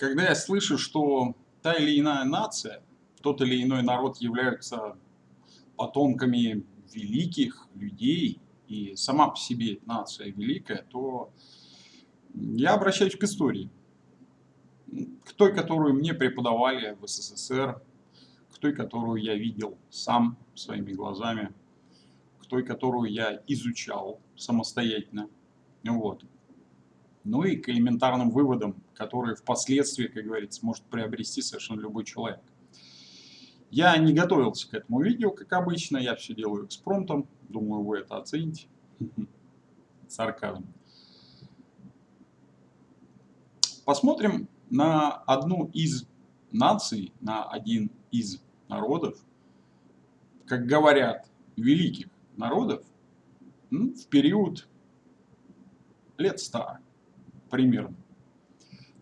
когда я слышу, что та или иная нация, тот или иной народ являются потомками великих людей, и сама по себе нация великая, то я обращаюсь к истории. К той, которую мне преподавали в СССР, к той, которую я видел сам своими глазами, к той, которую я изучал самостоятельно. Вот ну и к элементарным выводам, которые впоследствии, как говорится, может приобрести совершенно любой человек. Я не готовился к этому видео, как обычно, я все делаю экспромтом, думаю, вы это оцените. Сарказм. Посмотрим на одну из наций, на один из народов, как говорят, великих народов, в период лет ста примерно.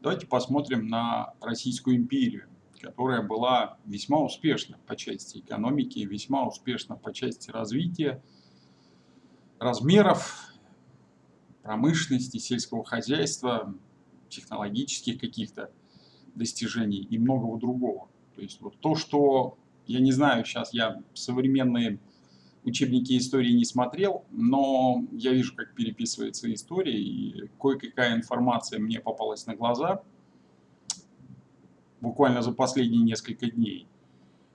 Давайте посмотрим на Российскую империю, которая была весьма успешна по части экономики, весьма успешна по части развития, размеров, промышленности, сельского хозяйства, технологических каких-то достижений и многого другого. То есть вот то, что, я не знаю, сейчас я современные учебники истории не смотрел, но я вижу, как переписывается история, и кое-какая информация мне попалась на глаза буквально за последние несколько дней.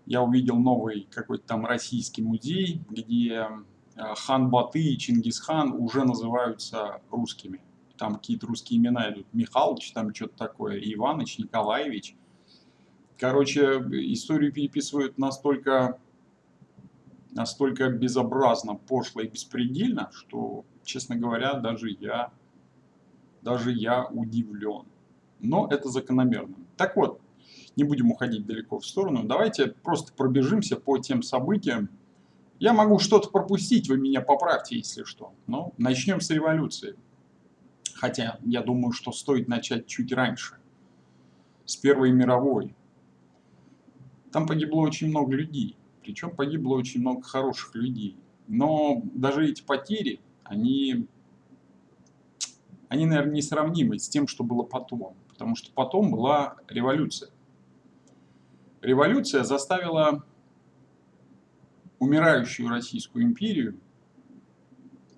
Я увидел новый какой-то там российский музей, где э, хан Баты и Чингисхан уже называются русскими. Там какие-то русские имена идут. Михалыч, там что-то такое, Иваныч, Николаевич. Короче, историю переписывают настолько настолько безобразно, пошло и беспредельно, что, честно говоря, даже я, даже я удивлен. Но это закономерно. Так вот, не будем уходить далеко в сторону. Давайте просто пробежимся по тем событиям. Я могу что-то пропустить, вы меня поправьте, если что. Но начнем с революции. Хотя, я думаю, что стоит начать чуть раньше. С Первой мировой. Там погибло очень много людей. Причем погибло очень много хороших людей. Но даже эти потери, они, они, наверное, несравнимы с тем, что было потом. Потому что потом была революция. Революция заставила умирающую Российскую империю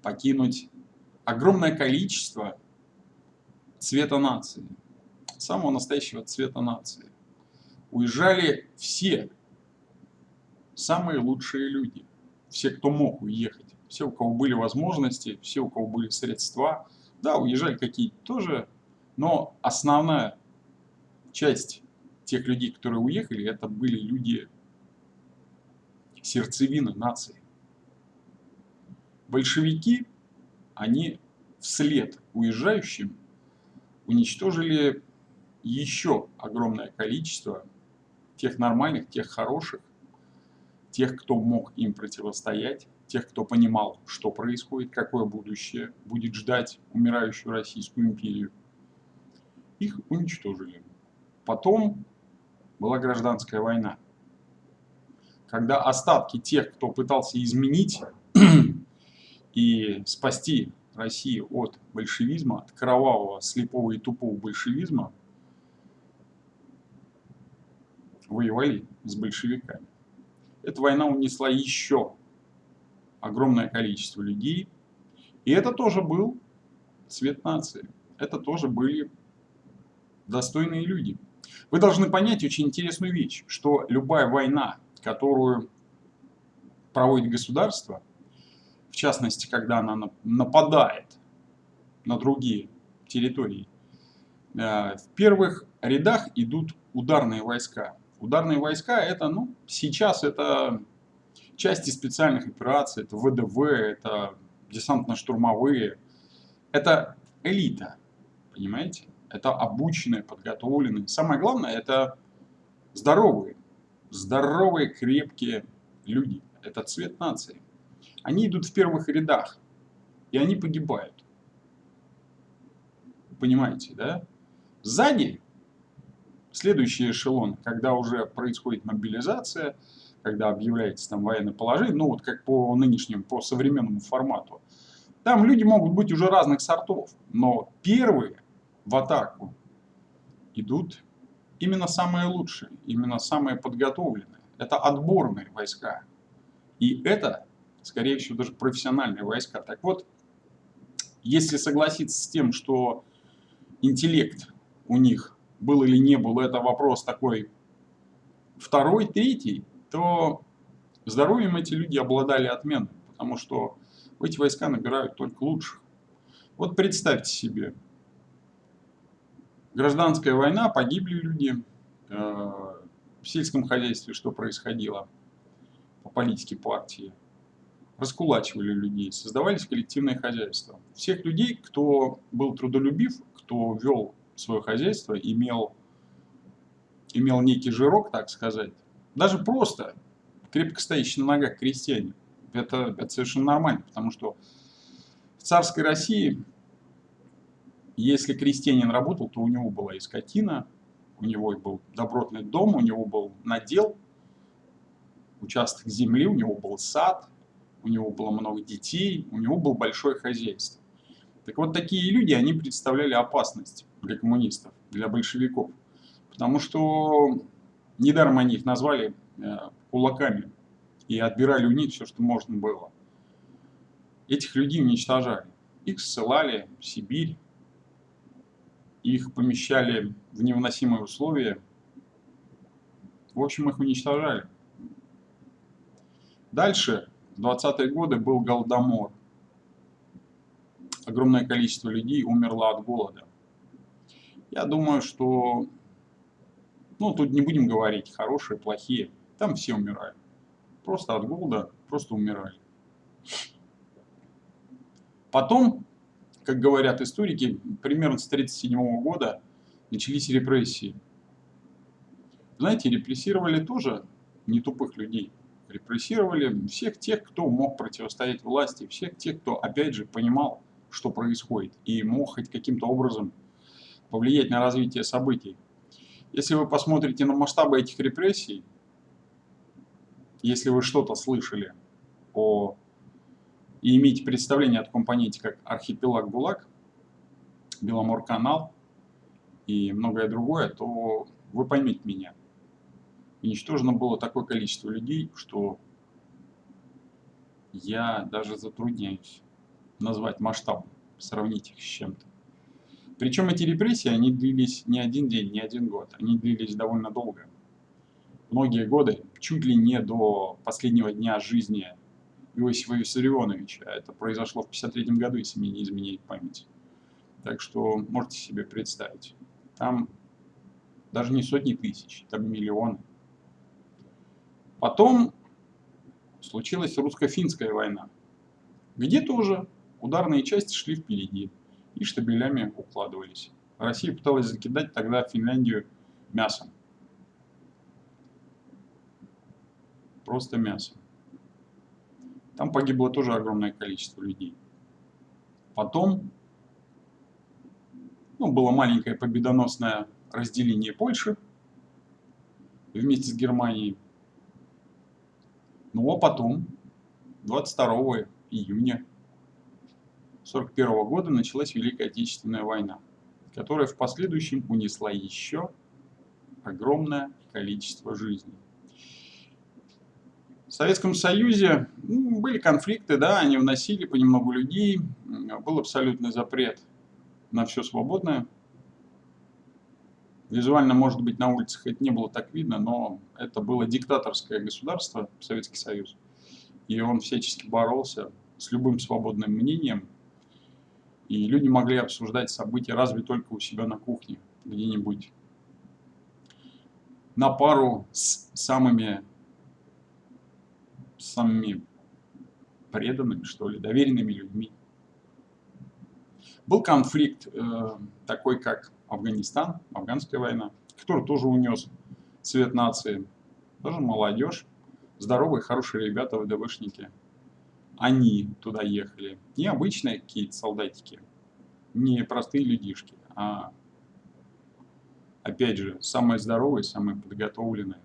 покинуть огромное количество цвета нации, самого настоящего цвета нации. Уезжали все самые лучшие люди. Все, кто мог уехать. Все, у кого были возможности, все, у кого были средства. Да, уезжали какие-то тоже, но основная часть тех людей, которые уехали, это были люди сердцевины нации. Большевики, они вслед уезжающим уничтожили еще огромное количество тех нормальных, тех хороших, тех, кто мог им противостоять, тех, кто понимал, что происходит, какое будущее будет ждать умирающую Российскую империю. Их уничтожили. Потом была гражданская война, когда остатки тех, кто пытался изменить и спасти Россию от большевизма, от кровавого, слепого и тупого большевизма, воевали с большевиками. Эта война унесла еще огромное количество людей. И это тоже был цвет нации. Это тоже были достойные люди. Вы должны понять очень интересную вещь, что любая война, которую проводит государство, в частности, когда она нападает на другие территории, э, в первых рядах идут ударные войска. Ударные войска это, ну, сейчас это части специальных операций, это ВДВ, это десантно-штурмовые. Это элита, понимаете? Это обученные, подготовленные. Самое главное, это здоровые, здоровые, крепкие люди. Это цвет нации. Они идут в первых рядах, и они погибают. Понимаете, да? Сзади Следующий эшелон, когда уже происходит мобилизация, когда объявляется там военное положение, ну вот как по нынешнему, по современному формату, там люди могут быть уже разных сортов, но первые в атаку идут именно самые лучшие, именно самые подготовленные. Это отборные войска. И это, скорее всего, даже профессиональные войска. Так вот, если согласиться с тем, что интеллект у них был или не был, это вопрос такой второй, третий, то здоровьем эти люди обладали отменным, потому что в эти войска набирают только лучших. Вот представьте себе, гражданская война, погибли люди, э, в сельском хозяйстве что происходило по политике партии, раскулачивали людей, создавались коллективные хозяйства. Всех людей, кто был трудолюбив, кто вел свое хозяйство, имел, имел некий жирок, так сказать, даже просто крепко стоящий на ногах крестьянин, это, это совершенно нормально, потому что в царской России, если крестьянин работал, то у него была и скотина, у него был добротный дом, у него был надел, участок земли, у него был сад, у него было много детей, у него было большое хозяйство. Так вот, такие люди, они представляли опасность для коммунистов, для большевиков. Потому что недаром они их назвали э, кулаками и отбирали у них все, что можно было. Этих людей уничтожали. Их ссылали в Сибирь, их помещали в невыносимые условия. В общем, их уничтожали. Дальше, в 20-е годы, был Голодомор. Огромное количество людей умерло от голода. Я думаю, что... Ну, тут не будем говорить, хорошие, плохие. Там все умирают. Просто от голода, просто умирали. Потом как говорят историки, примерно с 1937 года начались репрессии. Знаете, репрессировали тоже не тупых людей. Репрессировали всех тех, кто мог противостоять власти, всех тех, кто, опять же, понимал, что происходит, и мог хоть каким-то образом повлиять на развитие событий. Если вы посмотрите на масштабы этих репрессий, если вы что-то слышали о и имеете представление о таком понятии, как архипелаг ГУЛАГ, Беломор-канал и многое другое, то вы поймете меня. Уничтожено было такое количество людей, что я даже затрудняюсь назвать масштаб, сравнить их с чем-то. Причем эти репрессии, они длились не один день, не один год, они длились довольно долго. Многие годы, чуть ли не до последнего дня жизни Иосифа Виссарионовича. Это произошло в 1953 году, если мне не изменяет память. Так что можете себе представить. Там даже не сотни тысяч, там миллионы. Потом случилась русско-финская война, где тоже ударные части шли впереди и штабелями укладывались. Россия пыталась закидать тогда Финляндию мясом. Просто мясом. Там погибло тоже огромное количество людей. Потом ну, было маленькое победоносное разделение Польши вместе с Германией. Ну а потом, 22 июня 1941 года началась Великая Отечественная война, которая в последующем унесла еще огромное количество жизней. В Советском Союзе ну, были конфликты, да, они вносили понемногу людей, был абсолютный запрет на все свободное. Визуально, может быть, на улицах это не было так видно, но это было диктаторское государство, Советский Союз. И он всячески боролся с любым свободным мнением. И люди могли обсуждать события разве только у себя на кухне, где-нибудь на пару с самыми самыми преданными, что ли, доверенными людьми. Был конфликт э, такой, как Афганистан, афганская война, который тоже унес цвет нации. Тоже молодежь, здоровые, хорошие ребята, ВДВшники. Они туда ехали. Не обычные какие-то солдатики, не простые людишки, а, опять же, самые здоровые, самые подготовленные.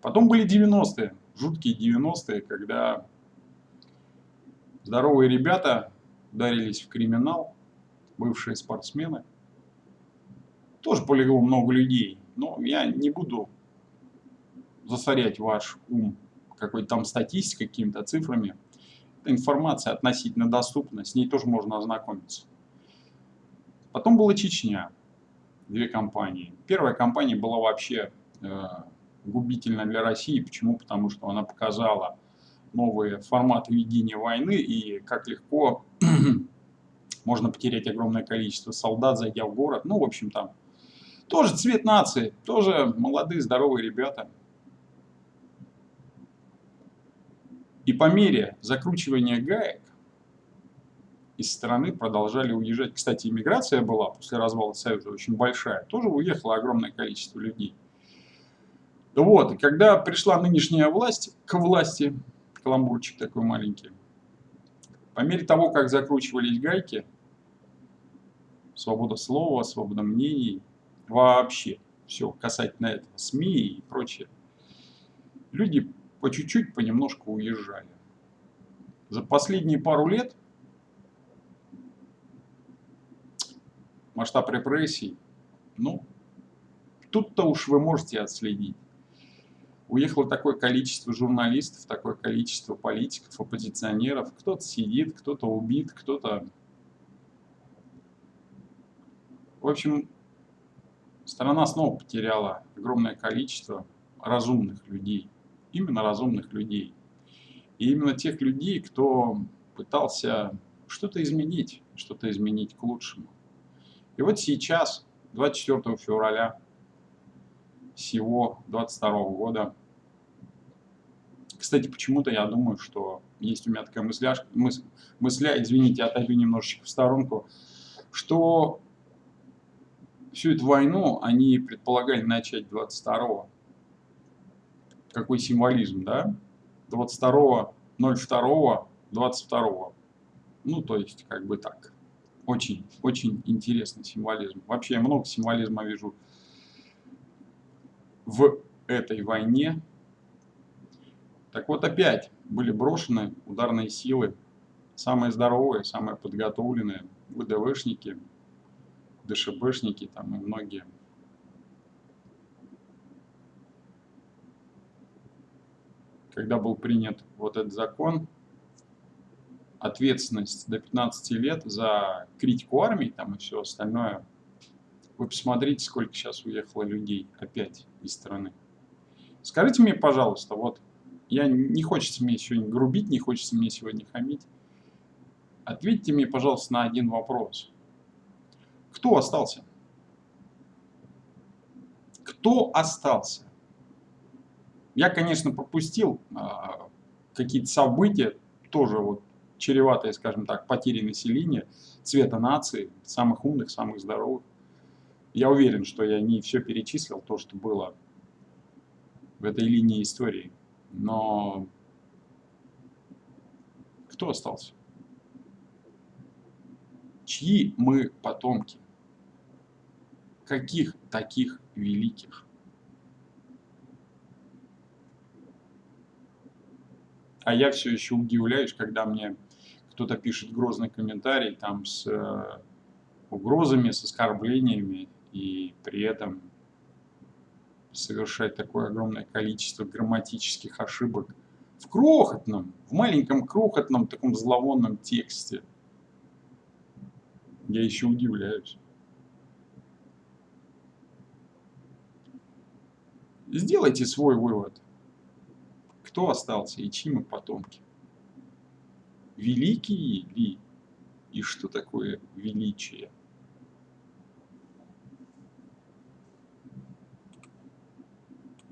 Потом были 90-е жуткие 90-е, когда здоровые ребята ударились в криминал, бывшие спортсмены. Тоже полегло много людей. Но я не буду засорять ваш ум какой-то там статистикой, какими-то цифрами. Информация относительно доступна, с ней тоже можно ознакомиться. Потом была Чечня, две компании. Первая компания была вообще э, губительна для России. Почему? Потому что она показала новые форматы ведения войны и как легко можно потерять огромное количество солдат, зайдя в город. Ну, в общем, там тоже цвет нации, тоже молодые, здоровые ребята. И по мере закручивания гаек из страны продолжали уезжать. Кстати, иммиграция была после развала Союза очень большая. Тоже уехало огромное количество людей. Вот, и когда пришла нынешняя власть к власти, каламбурчик такой маленький, по мере того, как закручивались гайки, свобода слова, свобода мнений, вообще все касательно этого, СМИ и прочее, люди по чуть-чуть, понемножку уезжали. За последние пару лет масштаб репрессий, ну, тут-то уж вы можете отследить. Уехало такое количество журналистов, такое количество политиков, оппозиционеров. Кто-то сидит, кто-то убит, кто-то... В общем, страна снова потеряла огромное количество разумных людей именно разумных людей. И именно тех людей, кто пытался что-то изменить, что-то изменить к лучшему. И вот сейчас, 24 февраля всего 22 года, кстати, почему-то я думаю, что есть у меня такая мысляшка, мыс, мысля, извините, отойду немножечко в сторонку, что всю эту войну они предполагали начать 22 какой символизм, да? 22.02, 22. Ну, то есть, как бы так. Очень, очень интересный символизм. Вообще, я много символизма вижу в этой войне. Так вот, опять были брошены ударные силы, самые здоровые, самые подготовленные, ВДВшники, ДШБшники там и многие когда был принят вот этот закон, ответственность до 15 лет за критику армии там и все остальное. Вы посмотрите, сколько сейчас уехало людей опять из страны. Скажите мне, пожалуйста, вот я не хочется мне сегодня грубить, не хочется мне сегодня хамить. Ответьте мне, пожалуйста, на один вопрос. Кто остался? Кто остался? Я, конечно, пропустил а, какие-то события, тоже вот чреватые, скажем так, потери населения, цвета нации, самых умных, самых здоровых. Я уверен, что я не все перечислил, то, что было в этой линии истории. Но кто остался? Чьи мы потомки? Каких таких великих? А я все еще удивляюсь, когда мне кто-то пишет грозный комментарий там с э, угрозами, с оскорблениями, и при этом совершать такое огромное количество грамматических ошибок в крохотном, в маленьком крохотном таком зловонном тексте. Я еще удивляюсь. Сделайте свой вывод кто остался и чьи мы потомки. Великие ли? И что такое величие?